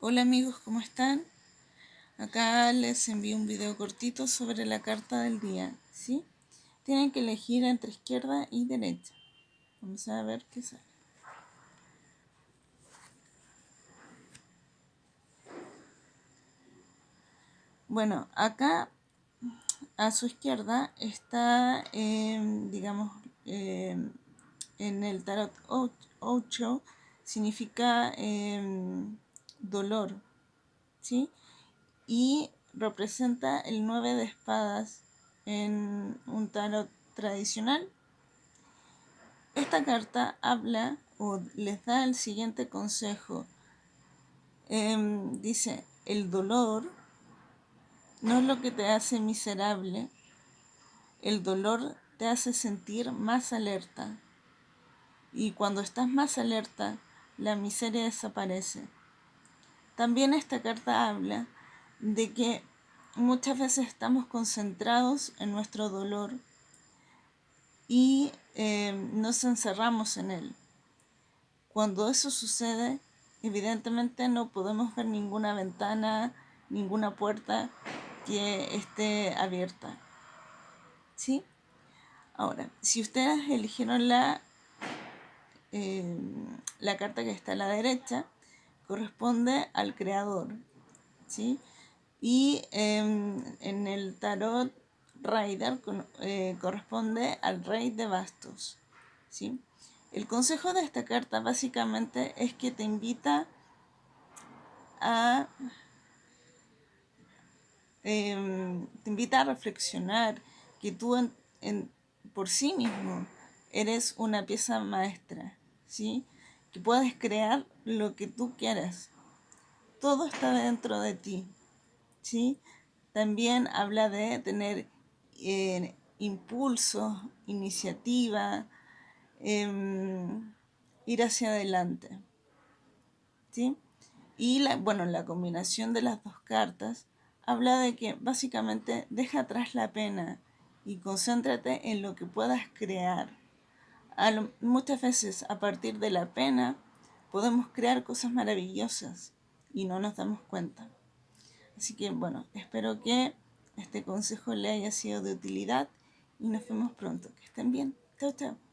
Hola amigos, ¿cómo están? Acá les envío un video cortito sobre la carta del día, ¿sí? Tienen que elegir entre izquierda y derecha. Vamos a ver qué sale. Bueno, acá a su izquierda está, em, digamos, em, en el tarot 8, significa em, dolor, ¿sí? Y representa el 9 de espadas en un tarot tradicional. Esta carta habla o les da el siguiente consejo. Em, dice, el dolor no es lo que te hace miserable, el dolor te hace sentir más alerta. Y cuando estás más alerta, la miseria desaparece. También esta carta habla de que muchas veces estamos concentrados en nuestro dolor y eh, nos encerramos en él. Cuando eso sucede, evidentemente no podemos ver ninguna ventana, ninguna puerta que esté abierta. ¿Sí? Ahora, si ustedes eligieron la, eh, la carta que está a la derecha, corresponde al creador, ¿sí? Y em, en el tarot Rider eh, corresponde al rey de bastos, ¿sí? El consejo de esta carta básicamente es que te invita a em, te invita a reflexionar que tú por sí mismo eres una pieza maestra, ¿sí? Que puedes crear lo que tú quieras. Todo está dentro de ti. ¿sí? También habla de tener eh, impulso, iniciativa, em, ir hacia adelante. ¿sí? Y la, bueno, la combinación de las dos cartas habla de que básicamente deja atrás la pena y concéntrate en lo que puedas crear muchas veces a partir de la pena podemos crear cosas maravillosas y no nos damos cuenta. Así que bueno, espero que este consejo le haya sido de utilidad y nos vemos pronto. Que estén bien. Chao, chao.